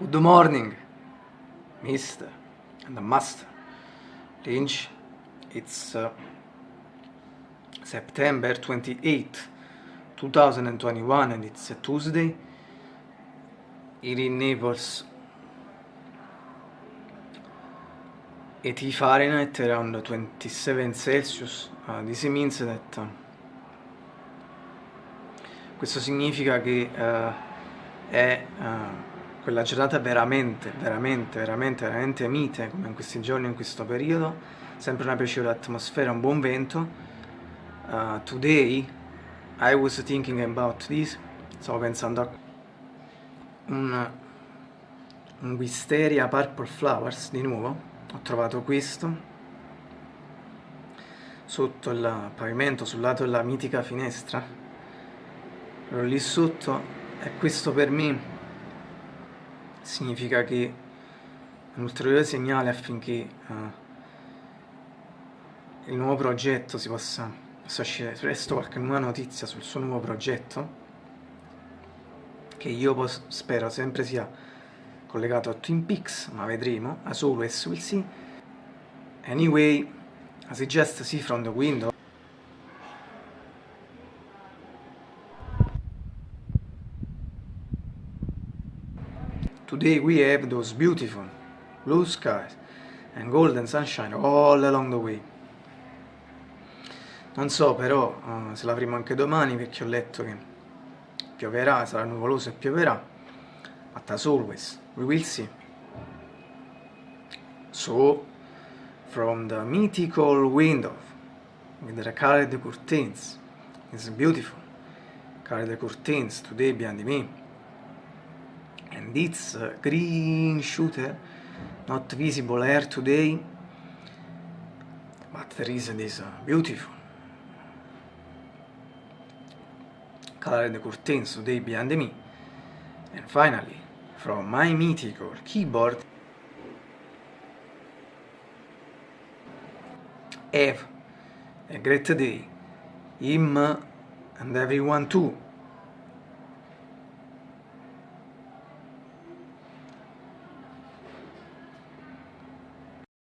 Good morning, Mr. and Master Lynch. It's uh, September 28, 2021 and it's a Tuesday here in Naples. 80 Fahrenheit around 27 Celsius. Uh, this means that uh, questo significa che uh, è uh, quella giornata veramente, veramente, veramente, veramente mite, come in questi giorni, in questo periodo, sempre una piacevole atmosfera, un buon vento. Uh, today I was thinking about this, stavo pensando a un, un Wisteria Purple Flowers di nuovo, ho trovato questo sotto il pavimento, sul lato della mitica finestra, ero lì sotto e questo per me significa che un ulteriore segnale affinché uh, il nuovo progetto si possa, possa uscire presto qualche nuova notizia sul suo nuovo progetto che io spero sempre sia collegato a Twin Peaks, ma vedremo, as always we'll see. Anyway, I just see from the window, Today we have those beautiful blue skies and golden sunshine all along the way. Non so però uh, se l'avremo anche domani perché ho letto che pioverà, sarà nuvoloso e pioverà. But as always, we will see. So, from the mythical window with the colored curtains, it's beautiful. Colored curtains today behind me. A green shooter not visible here today. But there is this beautiful. Colored curtains today behind me. And finally from my mythical keyboard have a great day him and everyone too